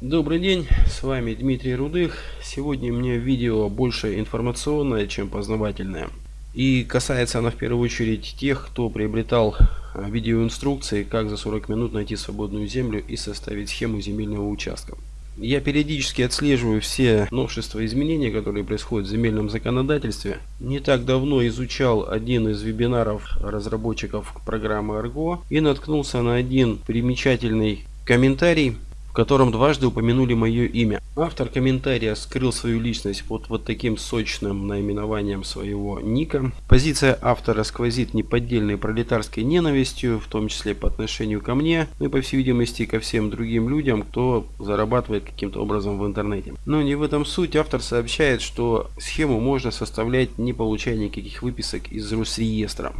Добрый день, с вами Дмитрий Рудых. Сегодня меня видео больше информационное, чем познавательное. И касается она в первую очередь тех, кто приобретал а, видеоинструкции, как за 40 минут найти свободную землю и составить схему земельного участка. Я периодически отслеживаю все новшества и изменения, которые происходят в земельном законодательстве. Не так давно изучал один из вебинаров разработчиков программы Argo и наткнулся на один примечательный комментарий котором дважды упомянули мое имя. Автор комментария скрыл свою личность под вот таким сочным наименованием своего ника. Позиция автора сквозит неподдельной пролетарской ненавистью, в том числе по отношению ко мне, ну и по всей видимости ко всем другим людям, кто зарабатывает каким-то образом в интернете. Но не в этом суть. Автор сообщает, что схему можно составлять не получая никаких выписок из Росреестра.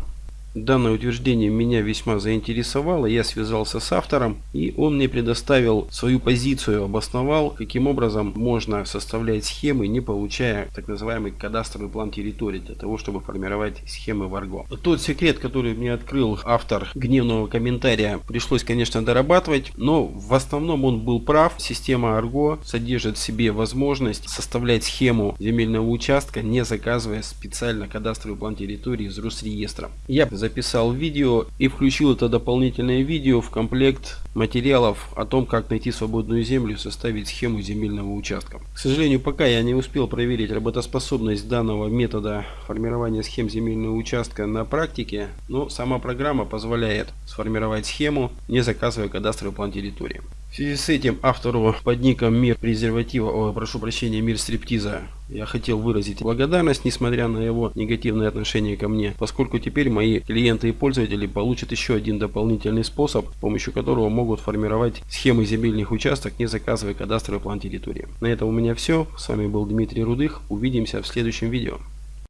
Данное утверждение меня весьма заинтересовало, я связался с автором и он мне предоставил свою позицию, обосновал, каким образом можно составлять схемы, не получая так называемый кадастровый план территории для того, чтобы формировать схемы в Argo. Тот секрет, который мне открыл автор гневного комментария, пришлось, конечно, дорабатывать, но в основном он был прав. Система Argo содержит в себе возможность составлять схему земельного участка, не заказывая специально кадастровый план территории из Росреестра. Я записал видео и включил это дополнительное видео в комплект материалов о том, как найти свободную землю и составить схему земельного участка. К сожалению, пока я не успел проверить работоспособность данного метода формирования схем земельного участка на практике, но сама программа позволяет сформировать схему, не заказывая кадастровый план территории. В связи с этим автору под ником Мир презерватива, о, прошу прощения, Мир стриптиза, я хотел выразить благодарность, несмотря на его негативное отношение ко мне, поскольку теперь мои клиенты и пользователи получат еще один дополнительный способ, с помощью которого могут формировать схемы земельных участков, не заказывая кадастровый план территории. На этом у меня все. С вами был Дмитрий Рудых. Увидимся в следующем видео.